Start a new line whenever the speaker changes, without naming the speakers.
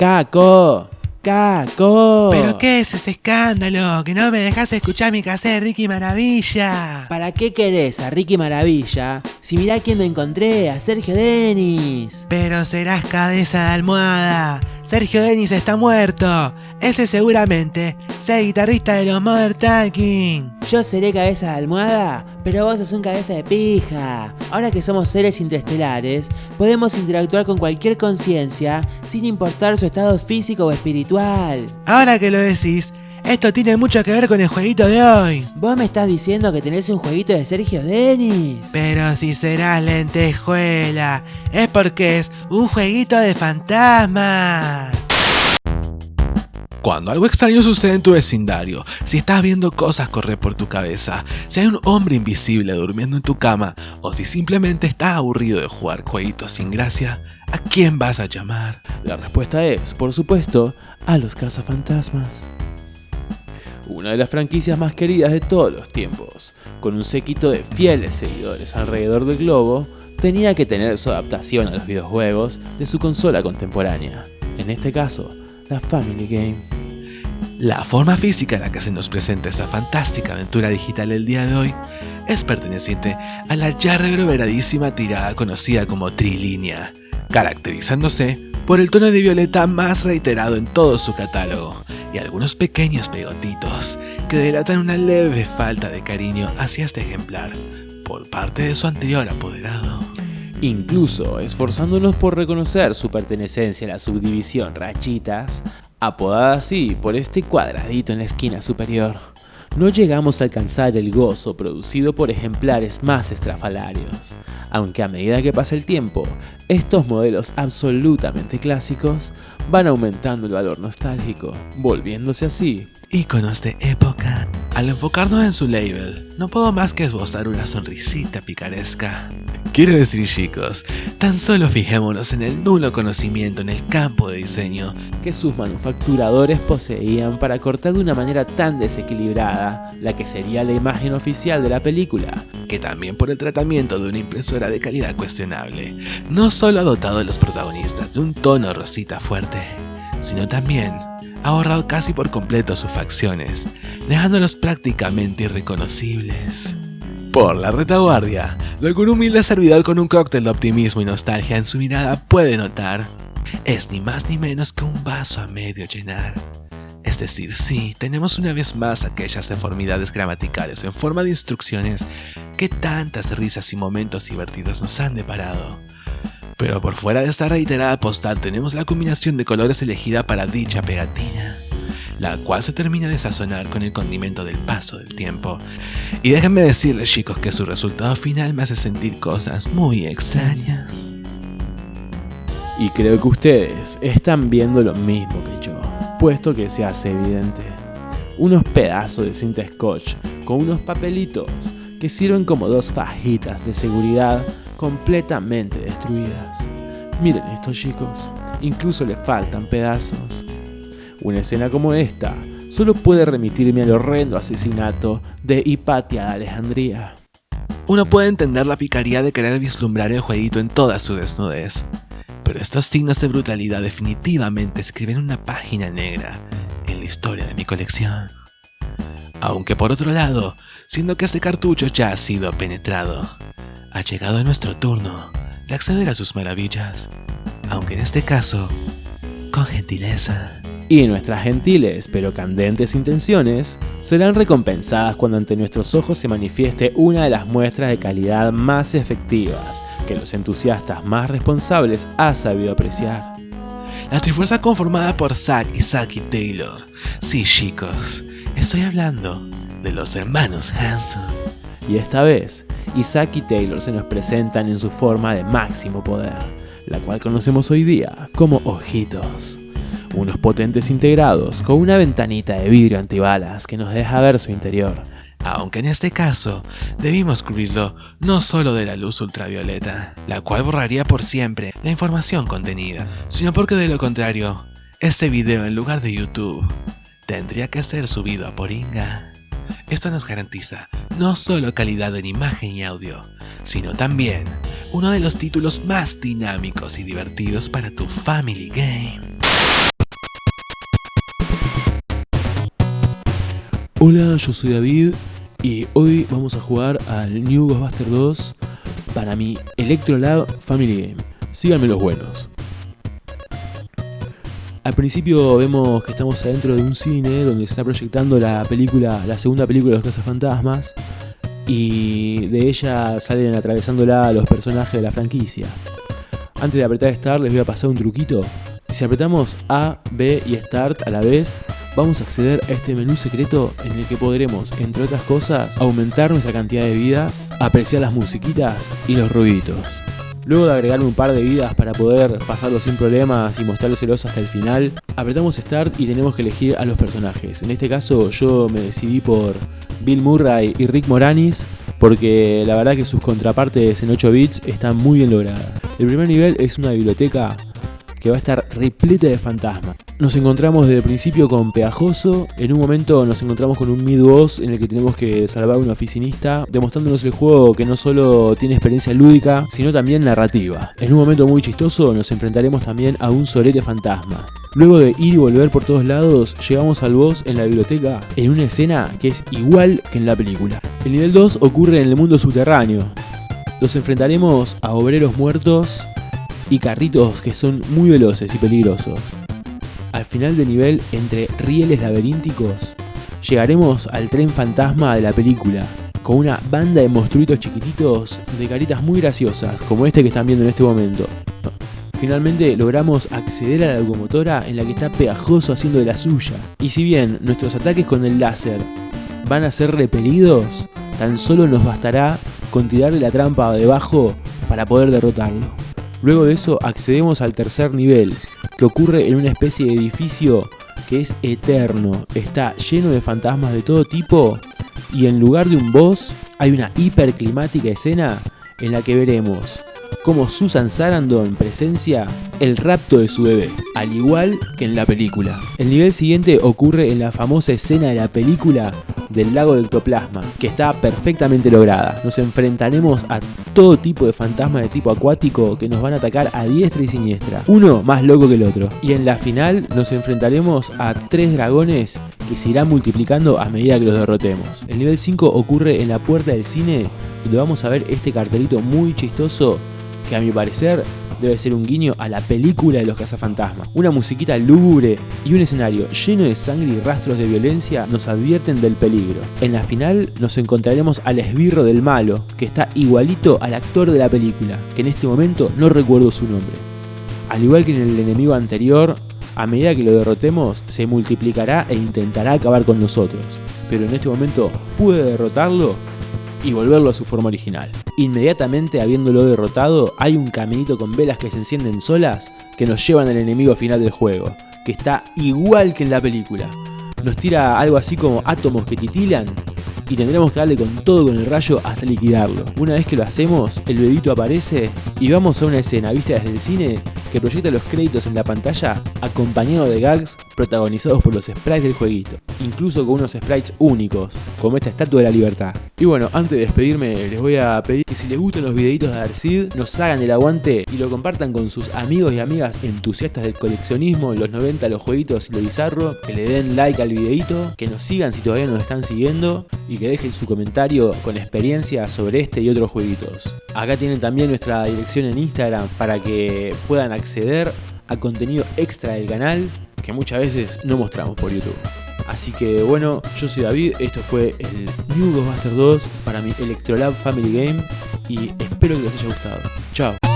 ¡Caco! ¡Caco!
¿Pero qué es ese escándalo? Que no me dejas escuchar mi cassette Ricky Maravilla.
¿Para qué querés a Ricky Maravilla si mirá quién me encontré? A Sergio Denis.
Pero serás cabeza de almohada. Sergio Denis está muerto. Ese seguramente sea guitarrista de los Mother Talking.
Yo seré cabeza de almohada, pero vos sos un cabeza de pija. Ahora que somos seres interestelares, podemos interactuar con cualquier conciencia sin importar su estado físico o espiritual.
Ahora que lo decís, esto tiene mucho que ver con el jueguito de hoy.
Vos me estás diciendo que tenés un jueguito de Sergio Denis.
Pero si serás lentejuela, es porque es un jueguito de fantasmas.
Cuando algo extraño sucede en tu vecindario, si estás viendo cosas correr por tu cabeza, si hay un hombre invisible durmiendo en tu cama, o si simplemente estás aburrido de jugar jueguitos sin gracia, ¿a quién vas a llamar?
La respuesta es, por supuesto, a los cazafantasmas. Una de las franquicias más queridas de todos los tiempos, con un séquito de fieles seguidores alrededor del globo, tenía que tener su adaptación a los videojuegos de su consola contemporánea. En este caso, la Family Game.
La forma física en la que se nos presenta esta fantástica aventura digital el día de hoy es perteneciente a la ya reverberadísima tirada conocida como trilínea, caracterizándose por el tono de violeta más reiterado en todo su catálogo y algunos pequeños pegotitos que delatan una leve falta de cariño hacia este ejemplar por parte de su anterior apoderado
incluso esforzándonos por reconocer su pertenencia a la subdivisión Rachitas, apodada así por este cuadradito en la esquina superior. No llegamos a alcanzar el gozo producido por ejemplares más estrafalarios, aunque a medida que pasa el tiempo, estos modelos absolutamente clásicos van aumentando el valor nostálgico, volviéndose así
íconos de época. Al enfocarnos en su label, no puedo más que esbozar una sonrisita picaresca. Quiero decir chicos, tan solo fijémonos en el nulo conocimiento en el campo de diseño
que sus manufacturadores poseían para cortar de una manera tan desequilibrada la que sería la imagen oficial de la película,
que también por el tratamiento de una impresora de calidad cuestionable, no solo ha dotado a los protagonistas de un tono rosita fuerte, sino también ha ahorrado casi por completo sus facciones, dejándolos prácticamente irreconocibles. Por la retaguardia, lo que un humilde servidor con un cóctel de optimismo y nostalgia en su mirada puede notar, es ni más ni menos que un vaso a medio llenar. Es decir, sí, tenemos una vez más aquellas deformidades gramaticales en forma de instrucciones que tantas risas y momentos divertidos nos han deparado. Pero por fuera de esta reiterada postal tenemos la combinación de colores elegida para dicha pegatina, la cual se termina de sazonar con el condimento del paso del tiempo. Y déjenme decirles chicos que su resultado final me hace sentir cosas muy extrañas.
Y creo que ustedes están viendo lo mismo que yo, puesto que se hace evidente. Unos pedazos de cinta scotch con unos papelitos que sirven como dos fajitas de seguridad completamente destruidas. Miren estos chicos, incluso le faltan pedazos. Una escena como esta solo puede remitirme al horrendo asesinato de Hipatia de Alejandría.
Uno puede entender la picaría de querer vislumbrar el jueguito en toda su desnudez, pero estos signos de brutalidad definitivamente escriben una página negra en la historia de mi colección. Aunque por otro lado, siendo que este cartucho ya ha sido penetrado, ha llegado nuestro turno de acceder a sus maravillas, aunque en este caso, con gentileza.
Y nuestras gentiles pero candentes intenciones serán recompensadas cuando ante nuestros ojos se manifieste una de las muestras de calidad más efectivas que los entusiastas más responsables ha sabido apreciar.
La Trifuerza conformada por Zack y Saki Taylor. Sí chicos, estoy hablando de los hermanos Hanson.
Y esta vez Isaac y Taylor se nos presentan en su forma de máximo poder, la cual conocemos hoy día como ojitos. Unos potentes integrados con una ventanita de vidrio antibalas que nos deja ver su interior.
Aunque en este caso debimos cubrirlo no solo de la luz ultravioleta, la cual borraría por siempre la información contenida, sino porque de lo contrario, este video en lugar de YouTube tendría que ser subido a Poringa. Esto nos garantiza no solo calidad en imagen y audio, sino también uno de los títulos más dinámicos y divertidos para tu Family Game.
Hola, yo soy David y hoy vamos a jugar al New Ghostbuster 2 para mi Electrolab Family Game. Síganme los buenos. Al principio vemos que estamos adentro de un cine donde se está proyectando la película, la segunda película de los Fantasmas y de ella salen atravesándola los personajes de la franquicia. Antes de apretar Start les voy a pasar un truquito. Si apretamos A, B y Start a la vez, vamos a acceder a este menú secreto en el que podremos, entre otras cosas, aumentar nuestra cantidad de vidas, apreciar las musiquitas y los ruiditos. Luego de agregar un par de vidas para poder pasarlo sin problemas y mostrarlo celoso hasta el final, apretamos Start y tenemos que elegir a los personajes. En este caso yo me decidí por Bill Murray y Rick Moranis porque la verdad que sus contrapartes en 8 bits están muy bien logradas. El primer nivel es una biblioteca que va a estar repleta de fantasmas. Nos encontramos desde el principio con Pegajoso, en un momento nos encontramos con un mid-boss en el que tenemos que salvar a un oficinista, demostrándonos el juego que no solo tiene experiencia lúdica, sino también narrativa. En un momento muy chistoso nos enfrentaremos también a un solete fantasma. Luego de ir y volver por todos lados, llegamos al boss en la biblioteca en una escena que es igual que en la película. El nivel 2 ocurre en el mundo subterráneo. Nos enfrentaremos a obreros muertos y carritos que son muy veloces y peligrosos. Al final del nivel, entre rieles laberínticos, llegaremos al tren fantasma de la película, con una banda de monstruitos chiquititos de caritas muy graciosas, como este que están viendo en este momento. Finalmente logramos acceder a la locomotora en la que está pegajoso haciendo de la suya. Y si bien nuestros ataques con el láser van a ser repelidos, tan solo nos bastará con tirarle la trampa debajo para poder derrotarlo. Luego de eso accedemos al tercer nivel, que ocurre en una especie de edificio que es eterno, está lleno de fantasmas de todo tipo y en lugar de un boss hay una hiperclimática escena en la que veremos cómo Susan Sarandon presencia el rapto de su bebé, al igual que en la película. El nivel siguiente ocurre en la famosa escena de la película del lago de ectoplasma, que está perfectamente lograda. Nos enfrentaremos a todo tipo de fantasmas de tipo acuático que nos van a atacar a diestra y siniestra, uno más loco que el otro. Y en la final nos enfrentaremos a tres dragones que se irán multiplicando a medida que los derrotemos. El nivel 5 ocurre en la puerta del cine, donde vamos a ver este cartelito muy chistoso que a mi parecer debe ser un guiño a la película de los cazafantasmas. Una musiquita lúgubre y un escenario lleno de sangre y rastros de violencia nos advierten del peligro. En la final nos encontraremos al esbirro del malo, que está igualito al actor de la película, que en este momento no recuerdo su nombre. Al igual que en el enemigo anterior, a medida que lo derrotemos, se multiplicará e intentará acabar con nosotros. Pero en este momento pude derrotarlo y volverlo a su forma original. Inmediatamente habiéndolo derrotado, hay un caminito con velas que se encienden solas que nos llevan al enemigo final del juego, que está igual que en la película. Nos tira algo así como átomos que titilan y tendremos que darle con todo con el rayo hasta liquidarlo. Una vez que lo hacemos, el bebito aparece y vamos a una escena vista desde el cine que proyecta los créditos en la pantalla acompañado de gags protagonizados por los sprites del jueguito, incluso con unos sprites únicos, como esta estatua de la libertad. Y bueno, antes de despedirme les voy a pedir que si les gustan los videitos de Darcid, nos hagan el aguante y lo compartan con sus amigos y amigas entusiastas del coleccionismo, los 90, los jueguitos y lo bizarro, que le den like al videito, que nos sigan si todavía nos están siguiendo y que dejen su comentario con experiencia sobre este y otros jueguitos. Acá tienen también nuestra dirección en Instagram para que puedan acceder a contenido extra del canal que muchas veces no mostramos por YouTube. Así que bueno, yo soy David, esto fue el New Ghostbusters 2 para mi Electrolab Family Game y espero que les haya gustado. Chao.